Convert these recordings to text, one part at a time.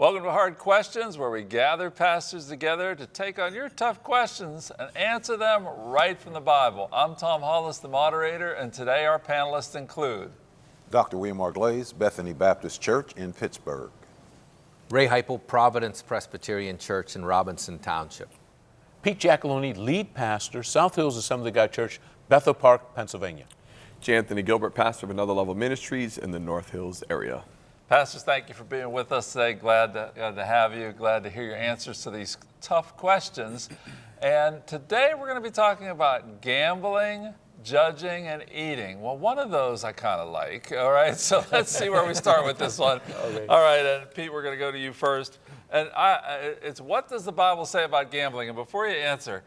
Welcome to Hard Questions, where we gather pastors together to take on your tough questions and answer them right from the Bible. I'm Tom Hollis, the moderator, and today our panelists include Dr. William R. Glaze, Bethany Baptist Church in Pittsburgh. Ray Heipel, Providence Presbyterian Church in Robinson Township. Pete Giacalone, lead pastor, South Hills Assembly of God Church, Bethel Park, Pennsylvania. J. Anthony Gilbert, pastor of Another Level Ministries in the North Hills area. Pastors, thank you for being with us today. Glad to, glad to have you. Glad to hear your answers to these tough questions. And today we're going to be talking about gambling, judging, and eating. Well, one of those I kind of like. All right, so let's see where we start with this one. Okay. All right, and Pete, we're going to go to you first. And I, it's what does the Bible say about gambling? And before you answer,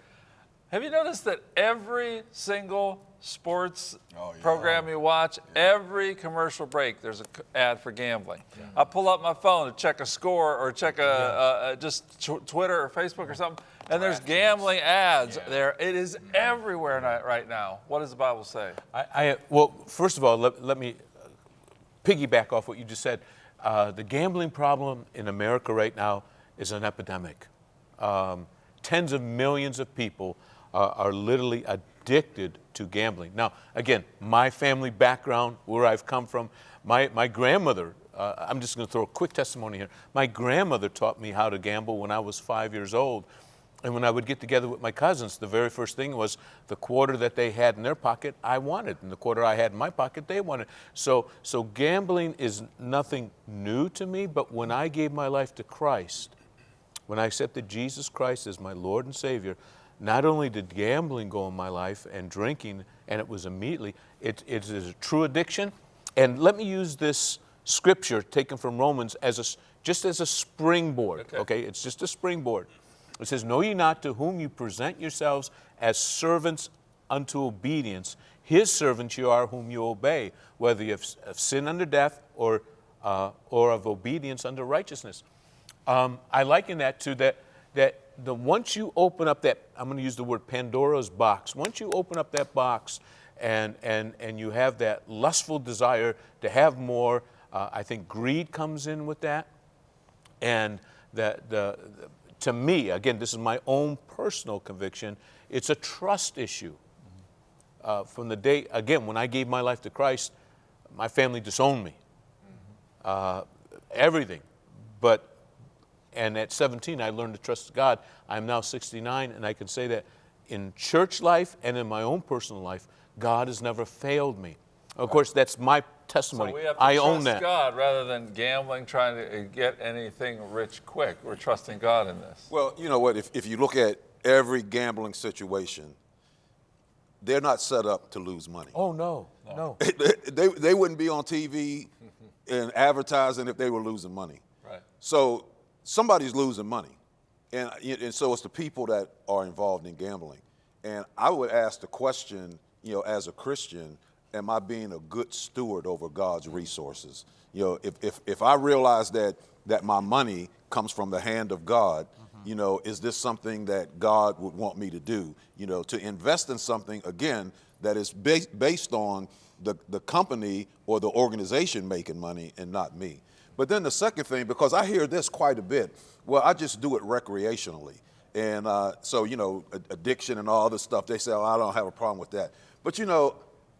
have you noticed that every single sports oh, yeah. program you watch, yeah. every commercial break, there's an ad for gambling. Yeah. I pull up my phone to check a score or check a, a, a just Twitter or Facebook or something, and there's gambling ads there. It is everywhere right now. What does the Bible say? I, I well, first of all, let, let, me piggyback off what you just said. Uh, the gambling problem in America right now is an epidemic. Um, tens of millions of people uh, are literally addicted to gambling. Now, again, my family background, where I've come from, my, my grandmother, uh, I'm just going to throw a quick testimony here. My grandmother taught me how to gamble when I was five years old. And when I would get together with my cousins, the very first thing was the quarter that they had in their pocket, I wanted. And the quarter I had in my pocket, they wanted. So, so gambling is nothing new to me, but when I gave my life to Christ, when I accepted Jesus Christ as my Lord and Savior, not only did gambling go in my life and drinking, and it was immediately, it, it is a true addiction. And let me use this scripture taken from Romans as a, just as a springboard, okay. okay? It's just a springboard. It says, Know ye not to whom you present yourselves as servants unto obedience, his servants you are whom you obey, whether you have, have sin under death or, uh, or of obedience under righteousness. Um, I liken that to that, that the, once you open up that, I'm going to use the word Pandora's box, once you open up that box and, and, and you have that lustful desire to have more, uh, I think greed comes in with that. And the, the, the, to me, again, this is my own personal conviction, it's a trust issue. Uh, from the day, again, when I gave my life to Christ, my family disowned me. Uh, everything. But and at 17, I learned to trust God. I'm now 69, and I can say that in church life and in my own personal life, God has never failed me. Of course, that's my testimony. So we have to I trust own that. God rather than gambling, trying to get anything rich quick. We're trusting God in this. Well, you know what? If, if you look at every gambling situation, they're not set up to lose money. Oh, no, no. they, they wouldn't be on TV and advertising if they were losing money. Right. So somebody's losing money. And, and so it's the people that are involved in gambling. And I would ask the question, you know, as a Christian, am I being a good steward over God's resources? You know, if, if, if I realize that, that my money comes from the hand of God, mm-hmm. you know, is this something that God would want me to do? You know, to invest in something, again, that is ba- based on the, the company or the organization making money and not me. But then the second thing, because I hear this quite a bit, well, I just do it recreationally. And uh, so, you know, addiction and all this stuff, they say, oh, I don't have a problem with that. But, you know,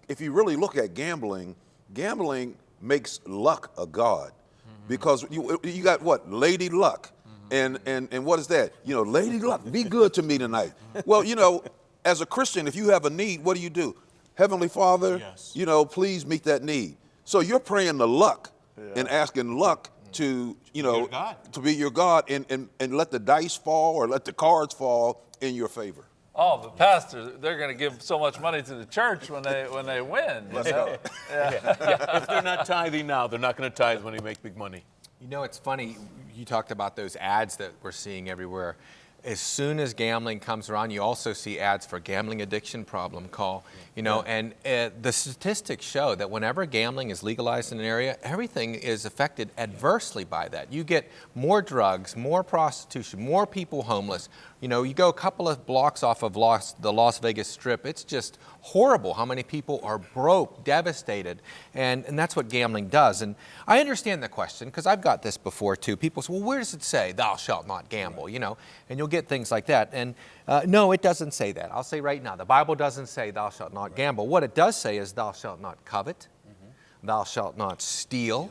if you really look at gambling, gambling makes luck a god. Mm-hmm. Because you, you got what? Lady luck. Mm-hmm. And, and, and what is that? You know, lady luck, be good to me tonight. well, you know, as a Christian, if you have a need, what do you do? Heavenly Father, yes. you know, please meet that need. So you're praying the luck yeah. and asking luck to, you know, to be your God and, and, and let the dice fall or let the cards fall in your favor. Oh, the pastor, they're going to give so much money to the church when they when they win. Let's go. Yeah. yeah. If they're not tithing now, they're not going to tithe when they make big money. You know, it's funny. You talked about those ads that we're seeing everywhere. As soon as gambling comes around, you also see ads for gambling addiction problem call, you know, and uh, the statistics show that whenever gambling is legalized in an area, everything is affected adversely by that. You get more drugs, more prostitution, more people homeless. You know, you go a couple of blocks off of Las, the Las Vegas Strip, it's just horrible how many people are broke, devastated, and, and that's what gambling does. And I understand the question because I've got this before too. People say, well, where does it say, thou shalt not gamble, you know, and you'll get things like that. And uh, no, it doesn't say that. I'll say right now, the Bible doesn't say, thou shalt not gamble. What it does say is, thou shalt not covet, thou shalt not steal.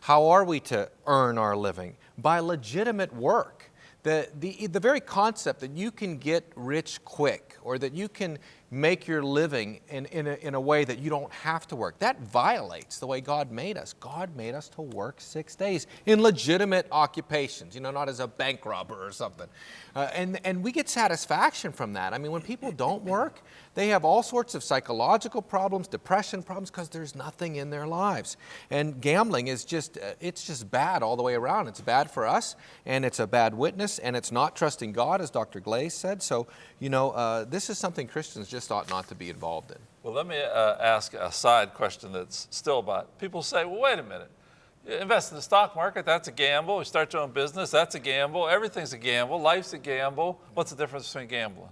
How are we to earn our living? By legitimate work. The, the, the very concept that you can get rich quick or that you can make your living in, in, a, in a way that you don't have to work, that violates the way God made us. God made us to work six days in legitimate occupations, you know, not as a bank robber or something. Uh, and, and we get satisfaction from that. I mean, when people don't work, they have all sorts of psychological problems, depression problems, because there's nothing in their lives. And gambling is just, uh, it's just bad all the way around. It's bad for us, and it's a bad witness, and it's not trusting God, as Dr. Glaze said. So, you know, uh, this is something Christians just ought not to be involved in. Well, let me uh, ask a side question that's still about, people say, well, wait a minute. You invest in the stock market, that's a gamble. You start your own business, that's a gamble. Everything's a gamble. Life's a gamble. What's the difference between gambling?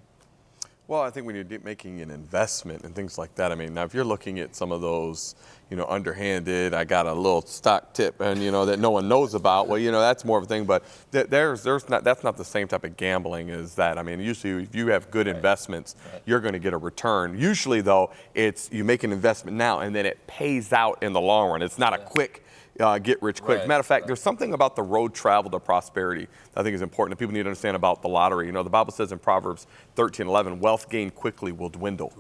Well, I think when you're making an investment and things like that, I mean, now if you're looking at some of those, you know, underhanded, I got a little stock tip and, you know, that no one knows about, well, you know, that's more of a thing, but th- there's, there's not, that's not the same type of gambling as that. I mean, usually if you have good investments, you're going to get a return. Usually though, it's, you make an investment now and then it pays out in the long run. It's not a quick, uh, get rich quick. Right, Matter of fact, there's something about the road travel to prosperity that I think is important that people need to understand about the lottery. You know, the Bible says in Proverbs 13, 11, wealth gained quickly will dwindle.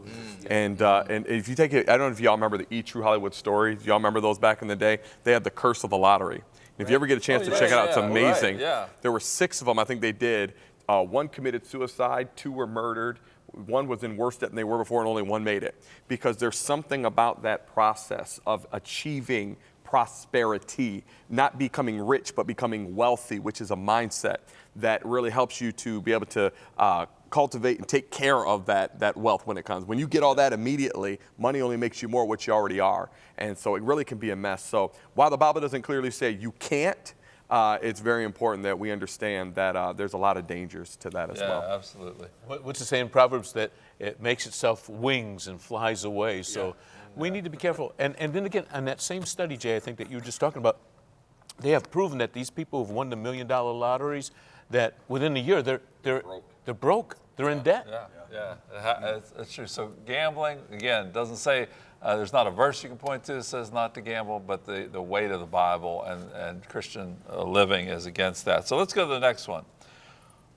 And, uh, and if you take it, I don't know if y'all remember the E! True Hollywood stories. Y'all remember those back in the day? They had the curse of the lottery. If you ever get a chance Oh, to yeah, check it out, it's right, amazing. yeah. There were six of them, I think they did. Uh, one committed suicide, two were murdered, one was in worse debt than they were before, and only one made it. Because there's something about that process of achieving prosperity, not becoming rich, but becoming wealthy, which is a mindset that really helps you to be able to uh, cultivate and take care of that, that wealth when it comes. When you get all that immediately, money only makes you more what you already are. And so it really can be a mess. So while the Bible doesn't clearly say you can't, uh, it's very important that we understand that uh, there's a lot of dangers to that as Yeah, well. absolutely. What's the saying in Proverbs that it makes itself wings and flies away? So we need to be careful. And, and then again, on that same study, Jay, I think that you were just talking about, they have proven that these people who've won the million dollar lotteries, that within a year they're, they're, they're broke. They're in debt. Yeah, yeah, ha- it's, it's true. So gambling, again, doesn't say, uh, there's not a verse you can point to that says not to gamble, but the, the weight of the Bible and, and Christian uh, living is against that. So let's go to the next one.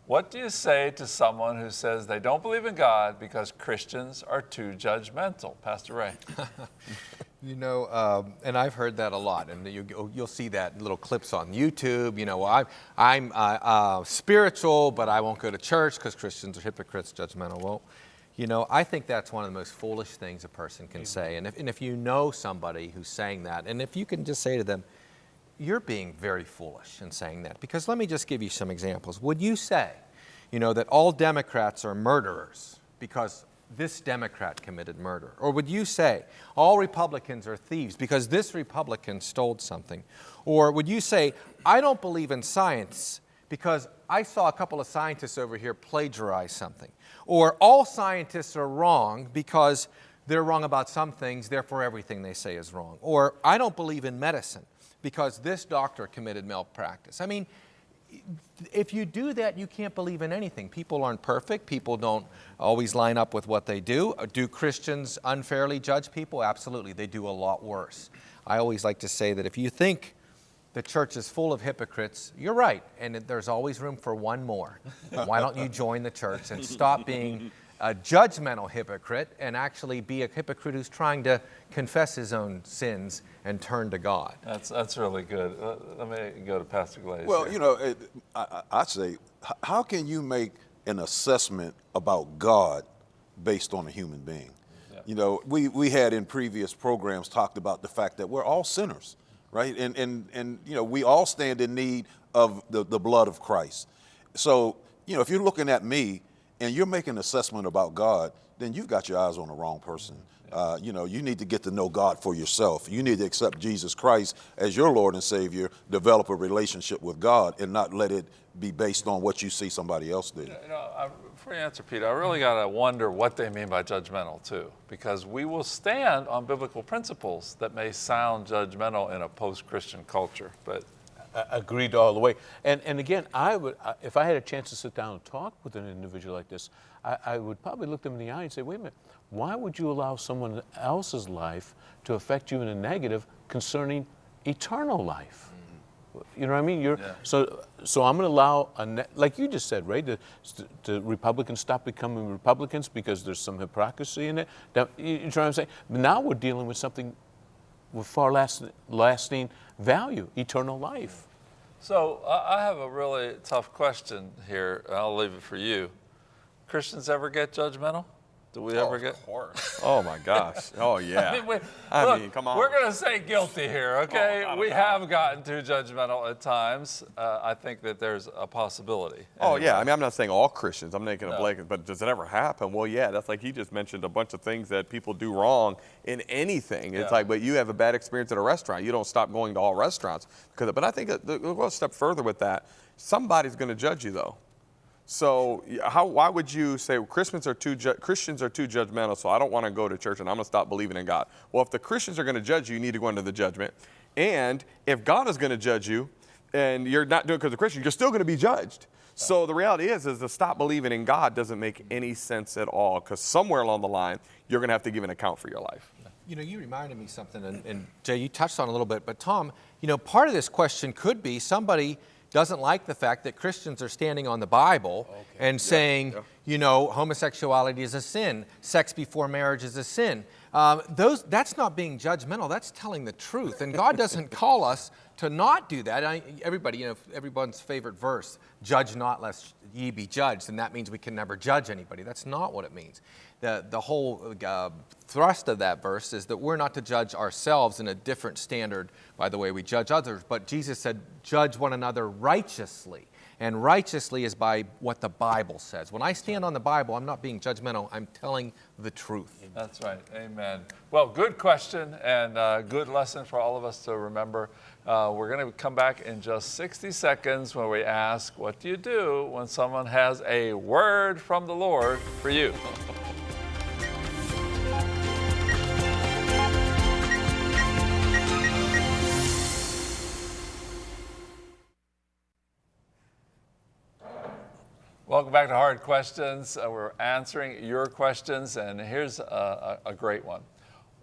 What do you say to someone who says they don't believe in God because Christians are too judgmental? Pastor Ray. You know, um, and I've heard that a lot, and you, you'll see that in little clips on YouTube. You know, I'm, I'm uh, uh, spiritual, but I won't go to church because Christians are hypocrites, judgmental. Well, you know, I think that's one of the most foolish things a person can say. And if, and if you know somebody who's saying that, and if you can just say to them, you're being very foolish in saying that. Because let me just give you some examples. Would you say, you know, that all Democrats are murderers because this Democrat committed murder? Or would you say all Republicans are thieves because this Republican stole something? Or would you say, I don't believe in science because I saw a couple of scientists over here plagiarize something? Or all scientists are wrong because they're wrong about some things, therefore everything they say is wrong. Or I don't believe in medicine because this doctor committed malpractice. I mean, if you do that, you can't believe in anything. People aren't perfect. People don't always line up with what they do. Uh, do Christians unfairly judge people? Absolutely. They do a lot worse. I always like to say that if you think the church is full of hypocrites, you're right. And there's always room for one more. Why don't you join the church and stop being a judgmental hypocrite and actually be a hypocrite who's trying to confess his own sins and turn to God? That's, that's really good. Uh, Let me go to Pastor Glaze. Well, here. you know, it, I, I- I'd say, how can you make an assessment about God based on a human being? You know, we, we had in previous programs talked about the fact that we're all sinners, right? And, and, and you know, we all stand in need of the, the blood of Christ. So you know, if you're looking at me and you're making an assessment about God, then you've got your eyes on the wrong person. Uh, you know, you need to get to know God for yourself. You need to accept Jesus Christ as your Lord and Savior, develop a relationship with God, and not let it be based on what you see somebody else did. You know, I, before you answer, Peter, I really got to wonder what they mean by judgmental, too, because we will stand on biblical principles that may sound judgmental in a post Christian culture. But Agreed all the way. And, and again, I would, if I had a chance to sit down and talk with an individual like this, I, I would probably look them in the eye and say, wait a minute, why would you allow someone else's life to affect you in a negative concerning eternal life? Mm-hmm. You know what I mean? You're, Yeah. So, so I'm going to allow, a ne- like you just said, right? The, the Republicans stop becoming Republicans because there's some hypocrisy in it. Now, you, you know what I'm saying? But now we're dealing with something with far less lasting value, eternal life. So I have a really tough question here. I'll leave it for you. Christians ever get judgmental? Do we ever get? Of course. Oh my gosh. Oh yeah. I mean, we, I look, mean, come on. We're going to say guilty here, okay? Oh, we have gotten too judgmental at times. Uh, I think that there's a possibility. Oh Anyway. yeah, I mean I'm not saying all Christians. I'm making a No. blanket, but does it ever happen? Well, yeah, that's like he just mentioned a bunch of things that people do wrong in anything. It's Yeah. like, but you have a bad experience at a restaurant, you don't stop going to all restaurants because. But I think we'll go a step further with that. Somebody's going to judge you though. So how? Why would you say Christians are too Christians are too judgmental? So I don't want to go to church and I'm going to stop believing in God. Well, if the Christians are going to judge you, you need to go into the judgment. And if God is going to judge you, and you're not doing it because of Christian, you're still going to be judged. So the reality is, is to stop believing in God doesn't make any sense at all. Because somewhere along the line, you're going to have to give an account for your life. You know, you reminded me something, and, and Jay, you touched on a little bit, but Tom, you know, part of this question could be somebody doesn't like the fact that Christians are standing on the Bible and saying, you know, homosexuality is a sin, sex before marriage is a sin. Um, those, that's not being judgmental, that's telling the truth. And God doesn't call us to not do that. I, everybody, you know, everyone's favorite verse, judge not lest ye be judged, and that means we can never judge anybody. That's not what it means. The, the whole uh, thrust of that verse is that we're not to judge ourselves in a different standard by the way we judge others, but Jesus said, judge one another righteously. And righteously is by what the Bible says. When I stand on the Bible, I'm not being judgmental, I'm telling the truth. That's right. Amen. Well, good question and uh, good lesson for all of us to remember. Uh, we're going to come back in just 60 seconds where we ask, What do you do when someone has a word from the Lord for you? Hard Questions. Uh, we're answering your questions, and here's a, a, a great one.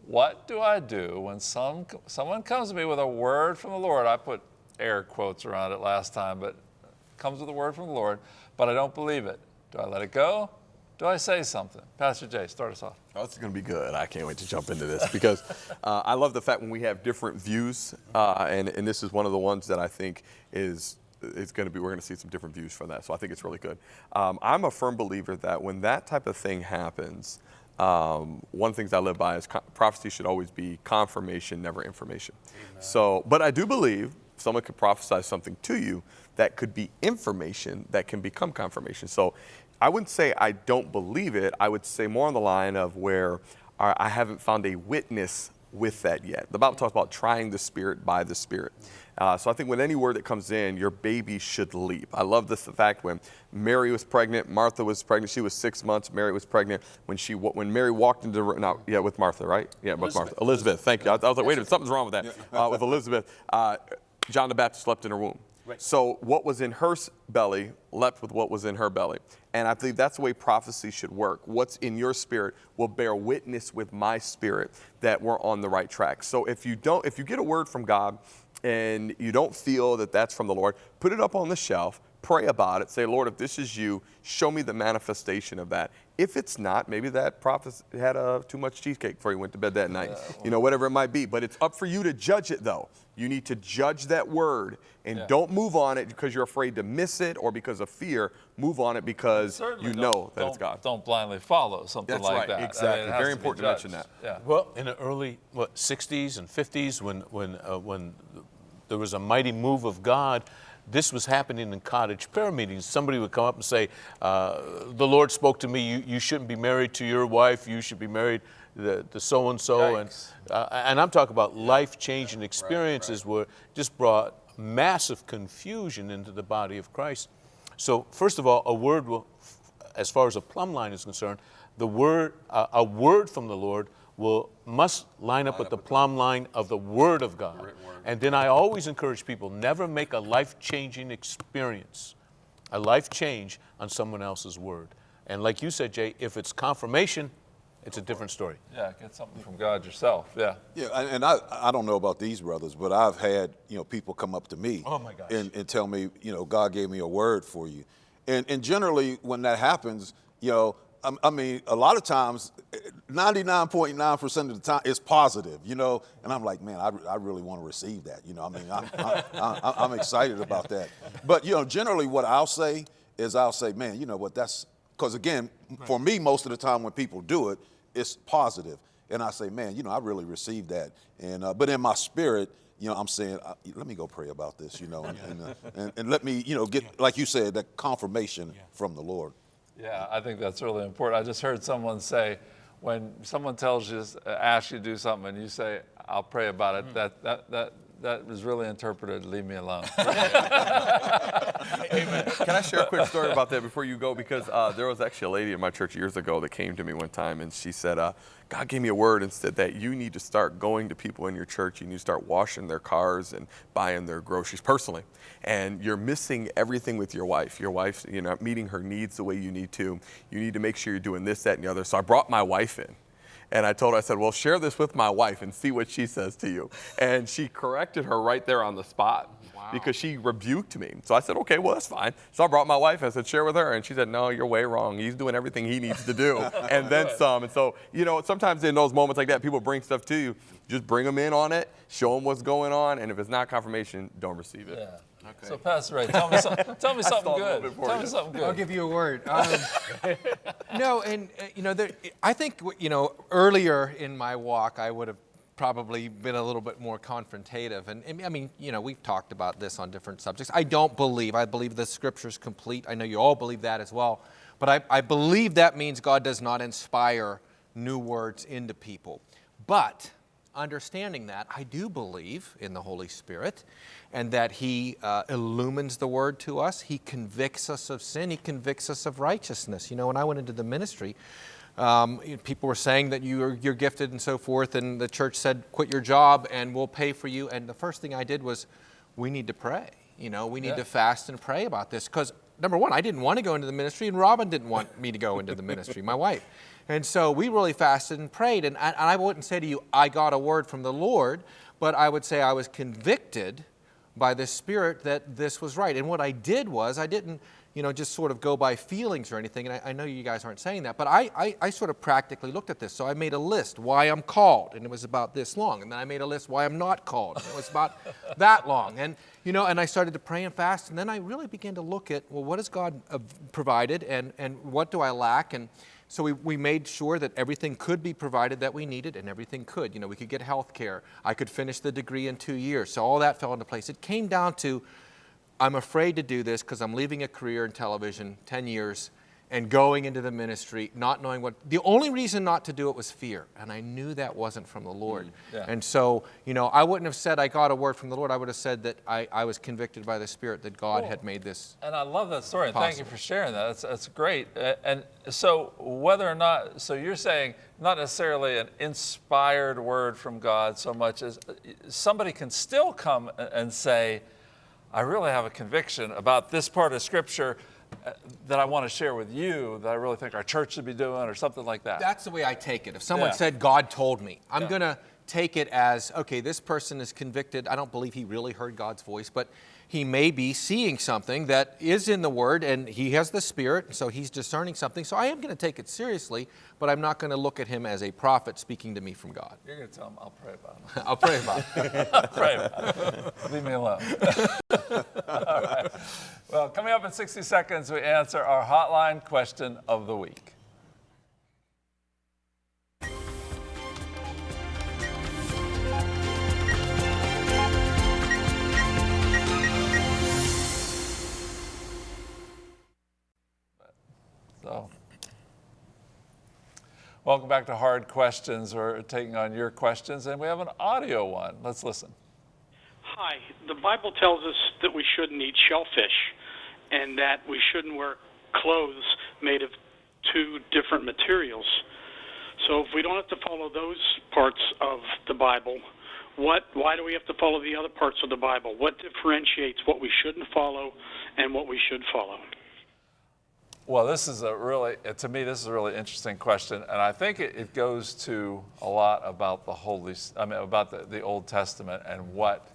What do I do when some, someone comes to me with a word from the Lord? I put air quotes around it last time, but comes with a word from the Lord, but I don't believe it. Do I let it go? Do I say something? Pastor Jay, start us off. Oh, is going to be good. I can't wait to jump into this because uh, I love the fact when we have different views, uh, and, and this is one of the ones that I think is is going to be, we're going to see some different views from that. So I think it's really good. Um, I'm a firm believer that when that type of thing happens, um, one of the things I live by is prophecy should always be confirmation, never information. So, but I do believe someone could prophesy something to you that could be information that can become confirmation. So I wouldn't say I don't believe it. I would say more on the line of where I I haven't found a witness with that yet. The Bible talks about trying the Spirit by the Spirit. Uh, so I think with any word that comes in, your baby should leap. I love this the fact when Mary was pregnant, Martha was pregnant. She was six months. Mary was pregnant when she when Mary walked into the room. No, yeah, with Martha, right? Yeah, with Martha. Elizabeth. Thank you. I, I was like, wait a minute, something's wrong with that. Uh, with Elizabeth, uh, John the Baptist slept in her womb. So what was in her belly leapt with what was in her belly. And I believe that's the way prophecy should work. What's in your spirit will bear witness with my spirit that we're on the right track. So if you don't, if you get a word from God and you don't feel that that's from the Lord, put it up on the shelf, pray about it, say, Lord, if this is you, show me the manifestation of that. If it's not, maybe that prophet had uh, too much cheesecake before he went to bed that night, you know, whatever it might be. But it's up for you to judge it, though. You need to judge that word and Yeah. don't move on it because you're afraid to miss it or because of fear. Move on it because Certainly you know that it's God. Don't blindly follow something That's like right, that. I mean, exactly. it has Very to important to mention that. Yeah. Well, in the early what 60s and 50s, when when uh, when there was a mighty move of God, this was happening in cottage prayer meetings. Somebody would come up and say, uh, The Lord spoke to me, you, you shouldn't be married to your wife, you should be married to, to so and so. And uh, and I'm talking about life changing experiences where just brought massive confusion into the body of Christ. So, first of all, a word will, as far as a plumb line is concerned, the word, uh, a word from the Lord will must line up with the plumb line of the Word of God. And then I always encourage people never make a life changing experience, a life change on someone else's word. And like you said, Jay, if it's confirmation, it's a different story. Yeah, get something from God yourself. Yeah. Yeah, and, and I, I don't know about these brothers, but I've had you know people come up to me Oh, my gosh. and, and tell me you know God gave me a word for you, and and generally when that happens, you know, I, I mean a lot of times, ninety nine point nine percent of the time it's positive, you know, and I'm like, man, I, I really want to receive that, you know, I mean I'm, I, I, I'm excited about that, but you know generally what I'll say is I'll say, man, you know what? That's because again, for me most of the time when people do it, it's positive. and I say, man, you know, I really received that. And uh, but in my spirit, you know, I'm saying, uh, let me go pray about this, you know, and, and, uh, and, and let me, you know, get like you said that confirmation from the Lord. Yeah, I think that's really important. I just heard someone say, when someone tells you, asks you to do something, and you say, "I'll pray about it," mm. that that that that was really interpreted. Leave me alone. Can I share a quick story about that before you go? Because uh, there was actually a lady in my church years ago that came to me one time and she said, uh, God gave me a word and said that you need to start going to people in your church. You need to start washing their cars and buying their groceries personally. And you're missing everything with your wife. Your wife, you're not meeting her needs the way you need to. You need to make sure you're doing this, that, and the other. So I brought my wife in. And I told her, I said, well, share this with my wife and see what she says to you. And she corrected her right there on the spot because she rebuked me. So I said, okay, well, that's fine. So I brought my wife and I said, share with her. And she said, no, you're way wrong. He's doing everything he needs to do and then some. And so, you know, sometimes in those moments like that, people bring stuff to you. Just bring them in on it, show them what's going on. And if it's not confirmation, don't receive it. yeah. So Pastor Ray, tell me, some, tell me something stalled a little good. Tell you. me something good. I'll give you a word. Um, no, and uh, you know, there, I think you know earlier in my walk, I would have probably been a little bit more confrontative. And, and I mean, you know, we've talked about this on different subjects. I don't believe. I believe the Scripture's complete. I know you all believe that as well. But I, I believe that means God does not inspire new words into people. But understanding that, I do believe in the Holy Spirit and that He uh, illumines the Word to us. He convicts us of sin, He convicts us of righteousness. You know, when I went into the ministry, um, people were saying that you are, you're gifted and so forth, and the church said, quit your job and we'll pay for you. And the first thing I did was, we need to pray. You know, we need Yeah. to fast and pray about this because number one, I didn't want to go into the ministry, and Robin didn't want me to go into the ministry, my wife. And so we really fasted and prayed. And I, and I wouldn't say to you, I got a word from the Lord, but I would say I was convicted by the Spirit that this was right. And what I did was, I didn't, you know, just sort of go by feelings or anything. And I, I know you guys aren't saying that, but I, I, I sort of practically looked at this. So I made a list why I'm called, and it was about this long. And then I made a list why I'm not called, and it was about that long. And you know, and I started to pray and fast, and then I really began to look at, well, what has God uh, provided, and and what do I lack, and so we, we made sure that everything could be provided that we needed, and everything could. You know, we could get health care. I could finish the degree in two years. So all that fell into place. It came down to I'm afraid to do this because I'm leaving a career in television, 10 years, and going into the ministry, not knowing what. The only reason not to do it was fear, and I knew that wasn't from the Lord. yeah. And so, you know, I wouldn't have said I got a word from the Lord. I would have said that I, I was convicted by the Spirit that God Cool. had made this. And I love that story. And thank you for sharing that. That's, that's great. And so, whether or not, so you're saying not necessarily an inspired word from God so much as uh, somebody can still come and say, I really have a conviction about this part of Scripture that I want to share with you that I really think our church should be doing or something like that. That's the way I take it. If someone Yeah. said, God told me, I'm Yeah. going to take it as, okay, this person is convicted. I don't believe he really heard God's voice, but he may be seeing something that is in the Word and he has the Spirit, so he's discerning something. So I am going to take it seriously, but I'm not going to look at him as a prophet speaking to me from God. You're going to tell him, I'll pray about it. I'll pray about it. pray about it. Leave me alone. All right. Well, coming up in 60 seconds, we answer our hotline question of the week. Welcome back to Hard Questions. We're taking on your questions, and we have an audio one. Let's listen. Hi. The Bible tells us that we shouldn't eat shellfish and that we shouldn't wear clothes made of two different materials. So if we don't have to follow those parts of the Bible, what why do we have to follow the other parts of the Bible? What differentiates what we shouldn't follow and what we should follow? Well, this is a really, uh, to me, this is a really interesting question, and I think it, it goes to a lot about the Holy, I mean, about the, the Old Testament and what,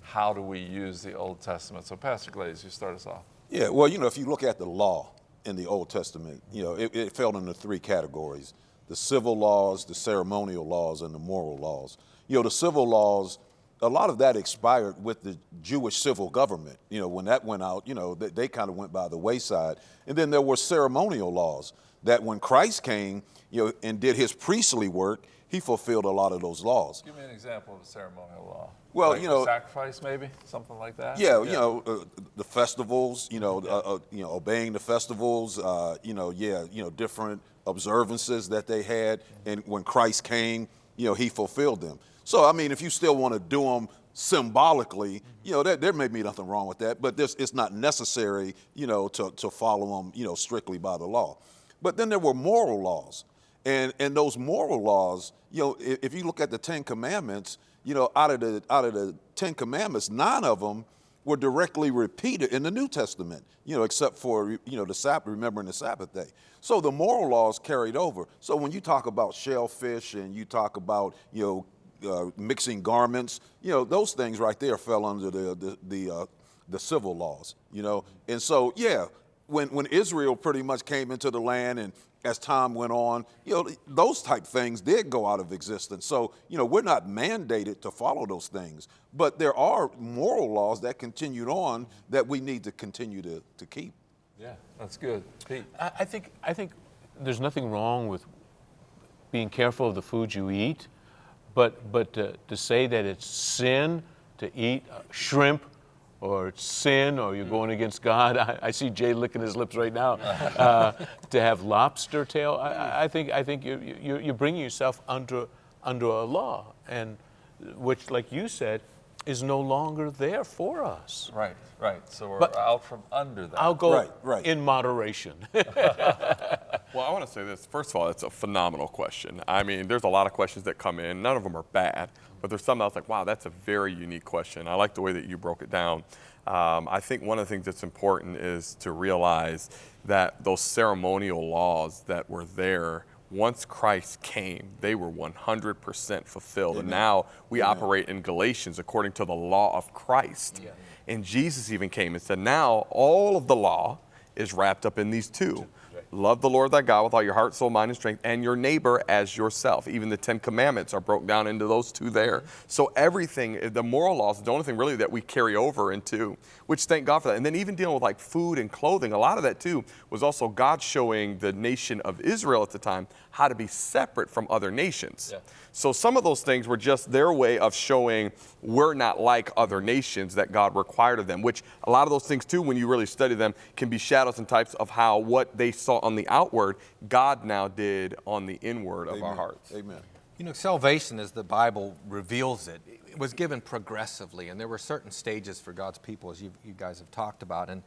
how do we use the Old Testament? So, Pastor Glaze, you start us off. Yeah, well, you know, if you look at the law in the Old Testament, you know, it, it fell into three categories the civil laws, the ceremonial laws, and the moral laws. You know, the civil laws, a lot of that expired with the Jewish civil government. You know, when that went out, you know, they, they kind of went by the wayside. And then there were ceremonial laws that when Christ came, you know, and did his priestly work, he fulfilled a lot of those laws. Give me an example of a ceremonial law. Well, Like you know- sacrifice maybe, something like that. Yeah, you know, uh, the festivals, you know, uh, uh, you know, obeying the festivals, uh, you know, yeah, you know, different observances that they had, and when Christ came, you know, he fulfilled them. So, I mean, if you still want to do them symbolically, you know, there, there may be nothing wrong with that, but this, it's not necessary, you know, to, to follow them, you know, strictly by the law. But then there were moral laws. And, and those moral laws, you know, if, if you look at the Ten Commandments, you know, out of the out of the Ten Commandments, nine of them were directly repeated in the New Testament. You know, except for you know the Sabbath, remembering the Sabbath day. So the moral laws carried over. So when you talk about shellfish and you talk about you know uh, mixing garments, you know those things right there fell under the the the, uh, the civil laws. You know, and so yeah, when when Israel pretty much came into the land and as time went on, you know, those type things did go out of existence. So, you know, we're not mandated to follow those things, but there are moral laws that continued on that we need to continue to, to keep. Yeah, that's good. Pete. I, I think I think there's nothing wrong with being careful of the food you eat, but but to, to say that it's sin to eat uh, shrimp or it's sin or you're going against God. I, I see Jay licking his lips right now. Uh, to have lobster tail, I- I, I think I think you you you're bringing yourself under under a law, and which, like you said, is no longer there for us. Right, right. So we're But- out from under that. I'll go Right, right. in moderation. Well, I want to say this. First of all, it's a phenomenal question. I mean, there's a lot of questions that come in. None of them are bad, but there's some that's like, wow, that's a very unique question. I like the way that you broke it down. Um, I think one of the things that's important is to realize that those ceremonial laws that were there once Christ came, they were 100% fulfilled. And now we operate in Galatians according to the law of Christ. And Jesus even came and said, now all of the law is wrapped up in these two. Love the Lord thy God with all your heart, soul, mind, and strength, and your neighbor as yourself. Even the Ten Commandments are broke down into those two there. So everything, the moral laws, the only thing really that we carry over into, which thank God for that. And then even dealing with like food and clothing, a lot of that too was also God showing the nation of Israel at the time how to be separate from other nations. Yeah. So some of those things were just their way of showing we're not like other nations that God required of them, which a lot of those things too, when you really study them, can be shadows and types of how what they saw on the outward, God now did on the inward of our hearts. Amen. You know, salvation, as the Bible reveals it, it was given progressively, and there were certain stages for God's people, as you, you guys have talked about. And,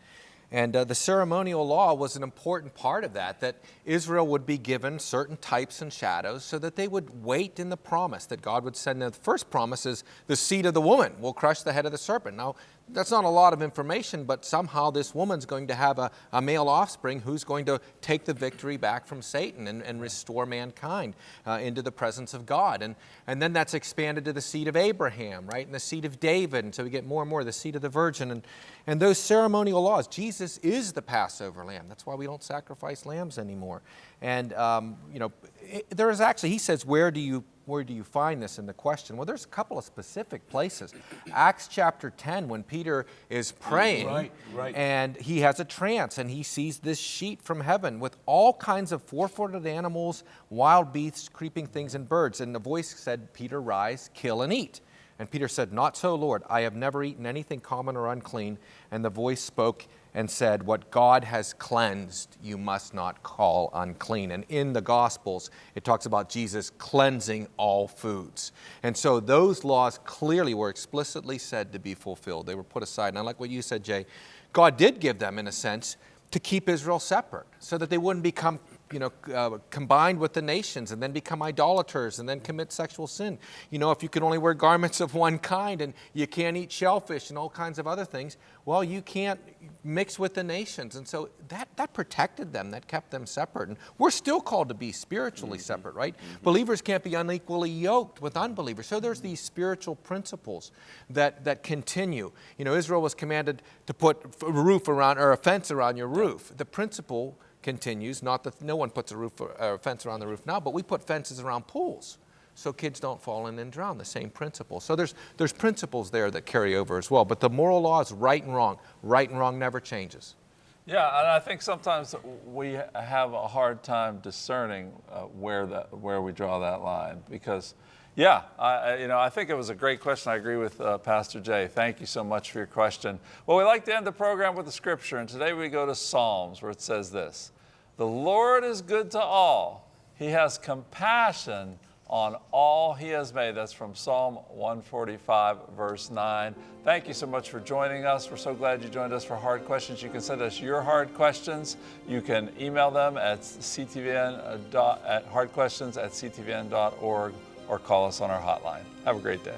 and uh, the ceremonial law was an important part of that, that Israel would be given certain types and shadows so that they would wait in the promise that God would send them. The first promise is the seed of the woman will crush the head of the serpent. Now, that's not a lot of information, but somehow this woman's going to have a, a male offspring who's going to take the victory back from Satan and, and restore mankind uh, into the presence of God. And, and then that's expanded to the seed of Abraham, right? And the seed of David. And so we get more and more the seed of the virgin. And, and those ceremonial laws, Jesus is the Passover lamb. That's why we don't sacrifice lambs anymore. And, um, you know, it, there is actually, he says, where do you where do you find this in the question? Well, there's a couple of specific places. Acts chapter 10, when Peter is praying, Right, right. and he has a trance, and he sees this sheet from heaven with all kinds of four footed animals, wild beasts, creeping things, and birds. And the voice said, Peter, rise, kill, and eat. And Peter said, Not so, Lord. I have never eaten anything common or unclean. And the voice spoke, and said, What God has cleansed, you must not call unclean. And in the Gospels, it talks about Jesus cleansing all foods. And so those laws clearly were explicitly said to be fulfilled. They were put aside. And I like what you said, Jay. God did give them, in a sense, to keep Israel separate so that they wouldn't become you know, uh, combined with the nations and then become idolaters and then commit sexual sin. You know, if you can only wear garments of one kind and you can't eat shellfish and all kinds of other things, well, you can't mix with the nations. And so that, that protected them, that kept them separate. And we're still called to be spiritually Mm-hmm. separate, right? Believers can't be unequally yoked with unbelievers. So there's these spiritual principles that, that continue. You know, Israel was commanded to put a roof around or a fence around your roof. The principle continues, not that no one puts a roof or a fence around the roof now, but we put fences around pools so kids don't fall in and drown, the same principle. So there's, there's principles there that carry over as well. But the moral law is right and wrong. Right and wrong never changes. Yeah, and I think sometimes we have a hard time discerning uh, where that where we draw that line because, yeah, I, you know, I think it was a great question. I agree with uh, Pastor Jay. Thank you so much for your question. Well, we like to end the program with the scripture, and today we go to Psalms where it says this: "The Lord is good to all; He has compassion." On all he has made. That's from Psalm 145, verse 9. Thank you so much for joining us. We're so glad you joined us for Hard Questions. You can send us your hard questions. You can email them at ctvn at hardquestions at ctvn.org or call us on our hotline. Have a great day.